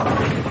Oh, my God.